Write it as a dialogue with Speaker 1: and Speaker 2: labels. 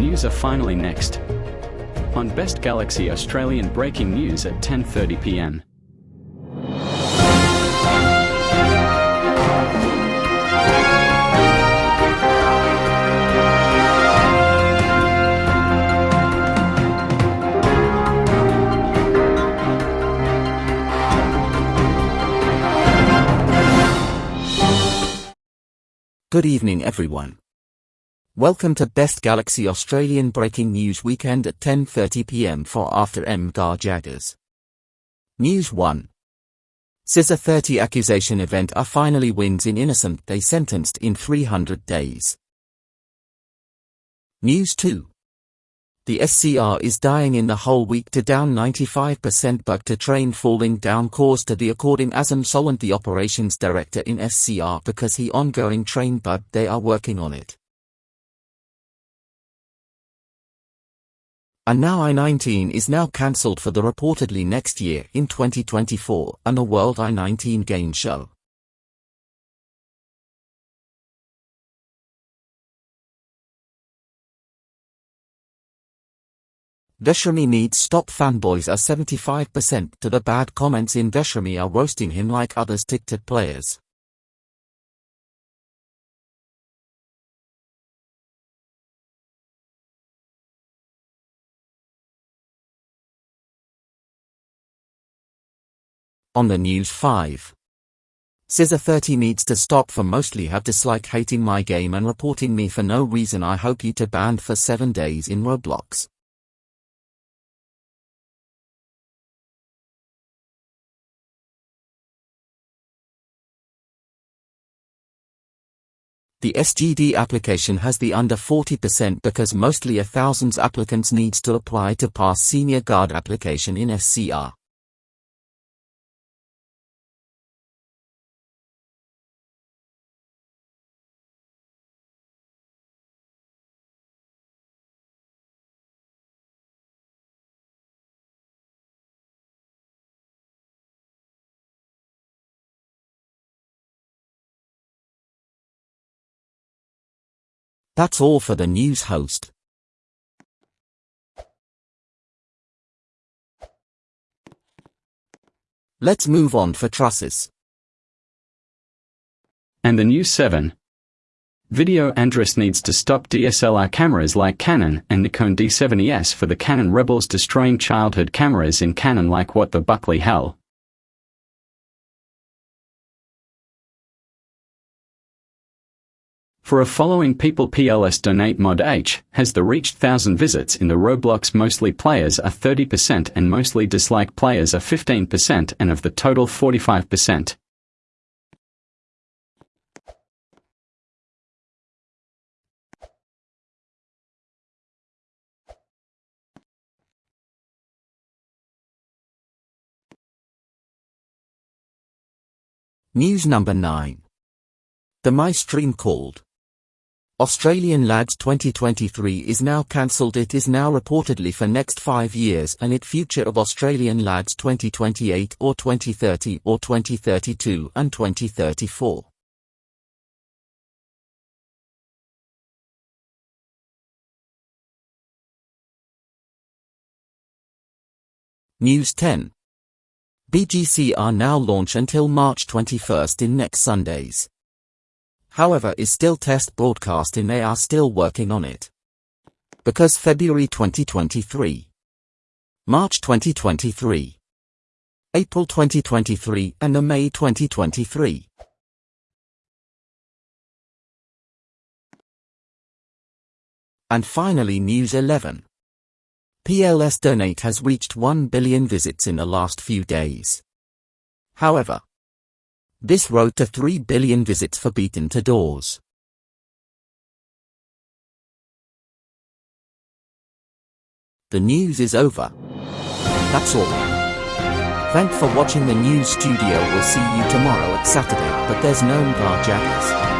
Speaker 1: News are finally next. On Best Galaxy Australian breaking news at 10:30 p.m.
Speaker 2: Good evening everyone. Welcome to Best Galaxy Australian Breaking News Weekend at 10.30pm for After MGAR Jaggers. News 1. CISA 30 accusation event are finally wins in innocent they sentenced in 300 days. News 2. The SCR is dying in the whole week to down 95% bug to train falling down cause to the according Azam Solent the operations director in SCR because he ongoing train bug they are working on it. And now I-19 is now cancelled for the reportedly next year in 2024 and a World I-19 game show. Veshrami needs stop fanboys are 75% to the bad comments in Veshrami are roasting him like others TikTok players. On the news 5. Scissor 30 needs to stop for mostly have dislike hating my game and reporting me for no reason I hope you to banned for 7 days in Roblox. The SGD application has the under 40% because mostly a thousands applicants needs to apply to pass senior guard application in SCR. That's all for the news host. Let's move on for trusses.
Speaker 1: And the news 7. Video Andres needs to stop DSLR cameras like Canon and Nikon D70S for the Canon rebels destroying childhood cameras in Canon like what the Buckley hell. For a following people PLS donate mod H has the reached 1000 visits in the Roblox mostly players are 30% and mostly dislike players are 15% and of the total 45%.
Speaker 2: News number 9. The My Stream called. Australian Lads 2023 is now cancelled it is now reportedly for next 5 years and it future of Australian Lads 2028 or 2030 or 2032 and 2034. News 10. BGC are now launch until March 21st in next Sundays however is still test broadcasting they are still working on it. Because February 2023, March 2023, April 2023 and the May 2023. And finally News 11. PLS Donate has reached 1 billion visits in the last few days. However, this road to 3 billion visits for Beaten to Doors. The news is over. That's all. Thank for watching the news studio. We'll see you tomorrow at Saturday, but there's no Bar Jackers.